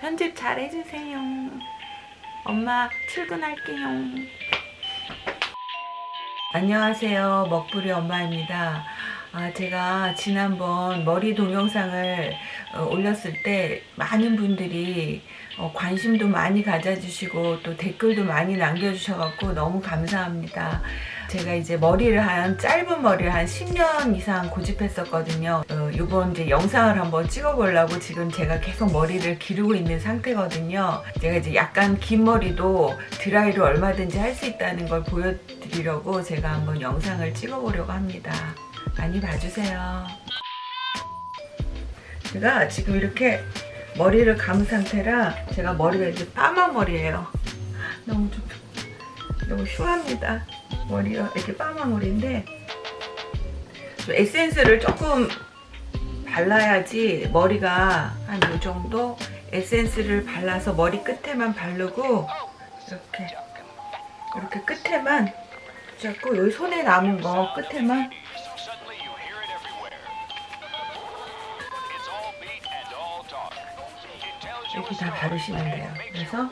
편집 잘 해주세요. 엄마 출근할게요. 안녕하세요. 먹부리 엄마입니다. 아, 제가 지난번 머리 동영상을 어, 올렸을 때 많은 분들이 어, 관심도 많이 가져주시고 또 댓글도 많이 남겨주셔갖고 너무 감사합니다. 제가 이제 머리를 한 짧은 머리를 한 10년 이상 고집했었거든요. 어, 이번 이제 영상을 한번 찍어보려고 지금 제가 계속 머리를 기르고 있는 상태거든요. 제가 이제 약간 긴 머리도 드라이로 얼마든지 할 수 있다는 걸 보여드리려고 제가 한번 영상을 찍어보려고 합니다. 많이 봐주세요. 제가 지금 이렇게 머리를 감은 상태라 제가 머리가 이제 빠만 머리예요. 너무 좀 너무 흉합니다. 머리가 이렇게 빠만 머리인데 좀 에센스를 조금 발라야지 머리가 한 이 정도 에센스를 발라서 머리 끝에만 바르고 이렇게 이렇게 끝에만 자꾸 여기 손에 남은 거 끝에만 이렇게 다. 바르시면 돼요. 그래서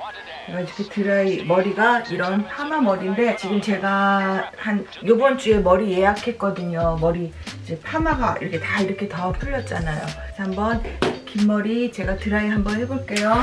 이렇게 드라이 머리가 이런 파마 머리인데 지금 제가 한 요번 주에 머리 예약했거든요. 머리 이제 파마가 이렇게 다 이렇게 더 풀렸잖아요. 그래서 한번 긴 머리 제가 드라이 한번 해볼게요.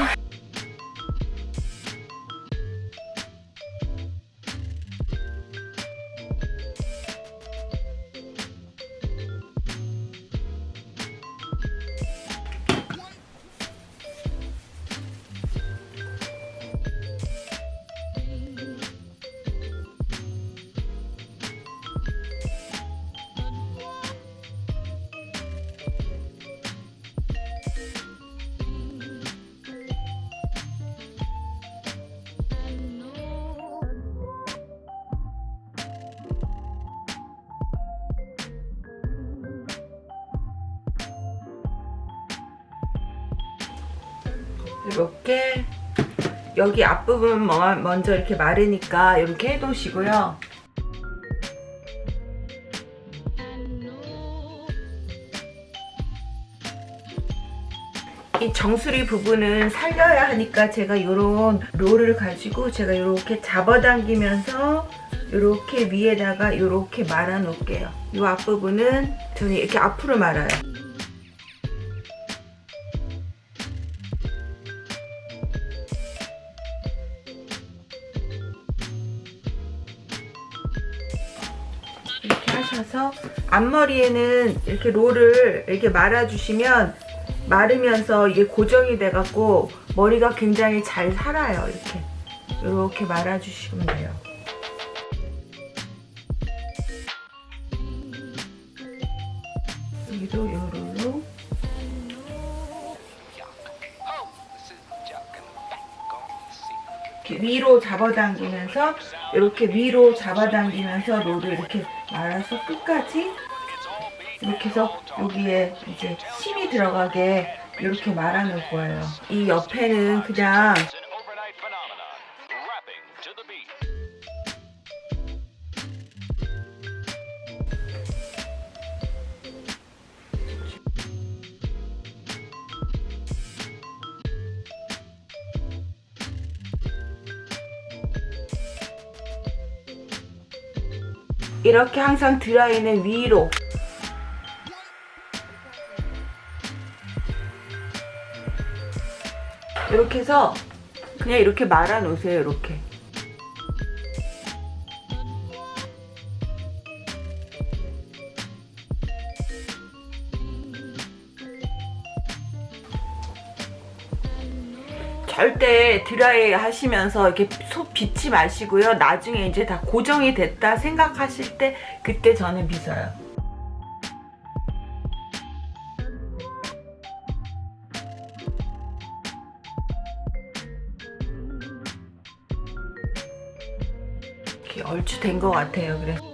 이렇게 여기 앞부분 뭐- 먼저 이렇게 마르니까 이렇게 해두시고요. 이 정수리 부분은 살려야 하니까 제가 이런 롤을 가지고 제가 이렇게 잡아당기면서 이렇게 위에다가 이렇게 말아 놓을게요. 이 앞부분은 저는 이렇게 앞으로 말아요. 하셔서 앞머리에는 이렇게 롤을 이렇게 말아주시면 마르면서 이게 고정이 돼갖고 머리가 굉장히 잘 살아요. 이렇게. 이렇게 말아주시면 돼요. 여기도 요롤 위로 잡아당기면서 이렇게 위로 잡아당기면서 롤을 이렇게 말아서 끝까지 이렇게 해서 여기에 이제 힘이 들어가게 이렇게 말아 놓을 거예요. 이 옆에는 그냥 이렇게 항상 드라이는 위로. 이렇게 해서 그냥 이렇게 말아 놓으세요 이렇게 절대 드라이 하시면서 이렇게 속 빗지 마시고요. 나중에 이제 다 고정이 됐다 생각하실 때 그때 저는 빗어요. 이렇게 얼추 된 것 같아요. 그래서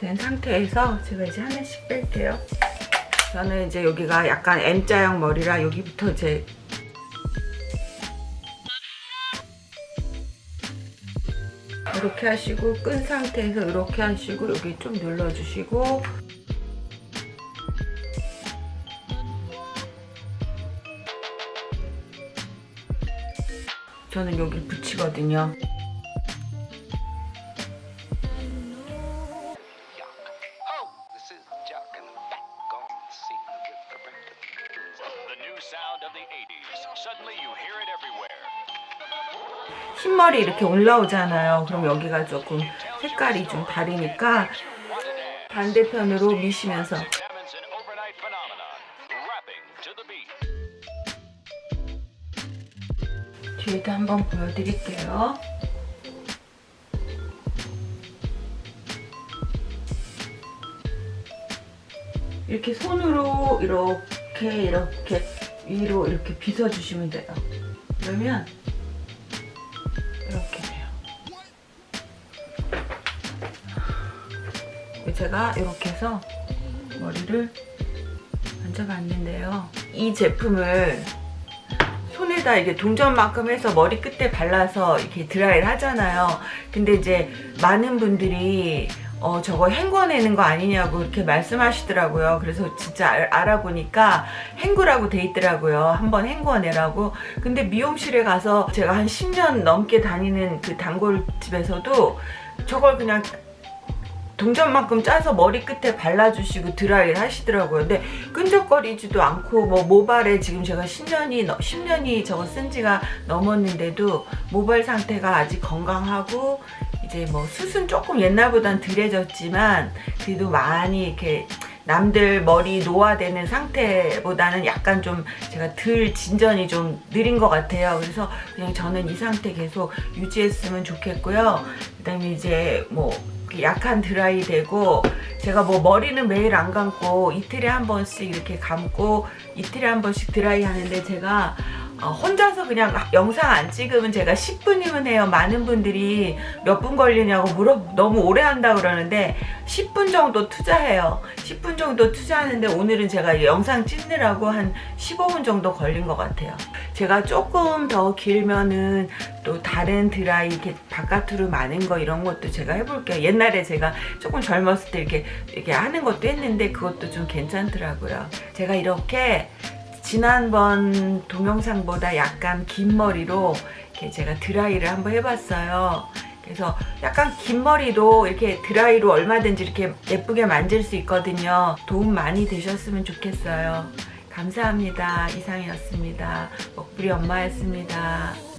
된 상태에서 제가 이제 하나씩 뺄게요. 저는 이제 여기가 약간 M자형 머리라 여기부터 이제 이렇게 하시고 끈 상태에서 이렇게 하시고 여기 좀 눌러주시고 저는 여기 붙이거든요. Of the 80s. Suddenly you hear it everywhere. 흰머리 이렇게 올라오잖아요. 그럼 여기가 조금 색깔이 좀 다르니까. 반대편으로 미시면서. 뒤에도 한번 보여드릴게요. 이렇게 손으로 이렇게 이렇게 위로 이렇게 빗어주시면 돼요. 그러면 이렇게 돼요. 제가 이렇게 해서 머리를 만져봤는데요. 이 제품을 손에다 이게 동전만큼 해서 머리 끝에 발라서 이렇게 드라이를 하잖아요. 근데 이제 많은 분들이 어 저거 헹궈내는 거 아니냐고 이렇게 말씀하시더라고요. 그래서 진짜 알, 알아보니까 헹구라고 돼 있더라고요. 한번 헹궈내라고. 근데 미용실에 가서 제가 한 10년 넘게 다니는 그 단골집에서도 저걸 그냥 동전만큼 짜서 머리 끝에 발라주시고 드라이를 하시더라고요. 근데 끈적거리지도 않고 뭐 모발에 지금 제가 10년이 10년이 저거 쓴 지가 넘었는데도 모발 상태가 아직 건강하고 이제 뭐 숱은 조금 옛날보단 덜해졌지만 그래도 많이 이렇게 남들 머리 노화되는 상태보다는 약간 좀 제가 덜 진전이 좀 느린 것 같아요. 그래서 그냥 저는 이 상태 계속 유지했으면 좋겠고요. 그 다음에 이제 뭐 이렇게 약한 드라이 되고 제가 뭐 머리는 매일 안 감고 이틀에 한 번씩 이렇게 감고 이틀에 한 번씩 드라이 하는데 제가 어, 혼자서 그냥 영상 안 찍으면 제가 10분이면 해요. 많은 분들이 몇 분 걸리냐고 물어 너무 오래 한다 그러는데 10분 정도 투자해요. 10분 정도 투자하는데 오늘은 제가 영상 찍느라고 한 15분 정도 걸린 것 같아요. 제가 조금 더 길면은 또 다른 드라이 이렇게 바깥으로 많은 거 이런 것도 제가 해볼게요. 옛날에 제가 조금 젊었을 때 이렇게 이렇게 하는 것도 했는데 그것도 좀 괜찮더라고요. 제가 이렇게 지난번 동영상보다 약간 긴 머리로 이렇게 제가 드라이를 한번 해봤어요. 그래서 약간 긴 머리도 이렇게 드라이로 얼마든지 이렇게 예쁘게 만질 수 있거든요. 도움 많이 되셨으면 좋겠어요. 감사합니다. 이상이었습니다. 먹부리 엄마였습니다.